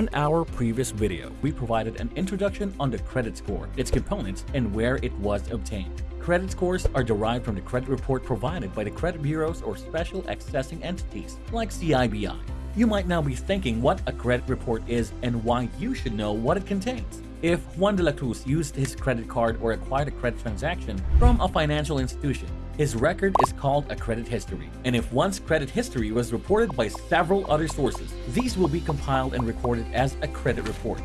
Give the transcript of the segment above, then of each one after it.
On our previous video, we provided an introduction on the credit score, its components, and where it was obtained. Credit scores are derived from the credit report provided by the credit bureaus or special accessing entities like CIBI. You might now be thinking what a credit report is and why you should know what it contains. If Juan de la Cruz used his credit card or acquired a credit transaction from a financial institution, his record is called a credit history. And if once credit history was reported by several other sources, these will be compiled and recorded as a credit report.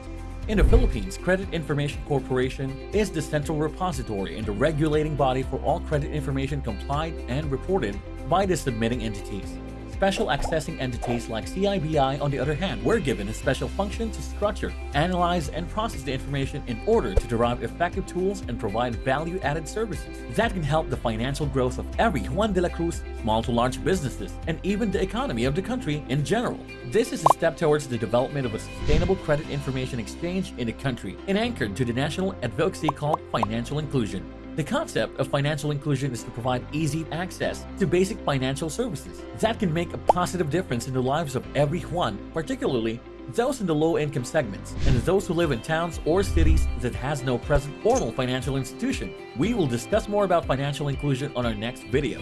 In the Philippines, Credit Information Corporation is the central repository and the regulating body for all credit information complied and reported by the submitting entities. Special accessing entities like CIBI, on the other hand, were given a special function to structure, analyze, and process the information in order to derive effective tools and provide value-added services that can help the financial growth of every Juan de la Cruz, small to large businesses, and even the economy of the country in general. This is a step towards the development of a sustainable credit information exchange in the country and anchored to the national advocacy called financial inclusion. The concept of financial inclusion is to provide easy access to basic financial services that can make a positive difference in the lives of everyone, particularly those in the low-income segments, and those who live in towns or cities that has no present formal financial institution. We will discuss more about financial inclusion on our next video.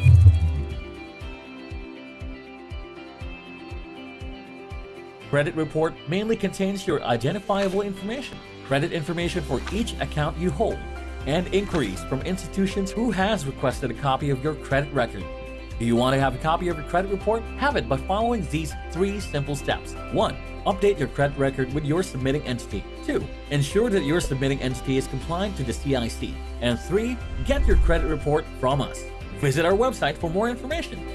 Credit report mainly contains your identifiable information, credit information for each account you hold, and inquiries from institutions who has requested a copy of your credit record. Do you want to have a copy of your credit report? Have it by following these three simple steps. 1. Update your credit record with your submitting entity. 2. Ensure that your submitting entity is compliant to the CIC. And 3. Get your credit report from us. Visit our website for more information.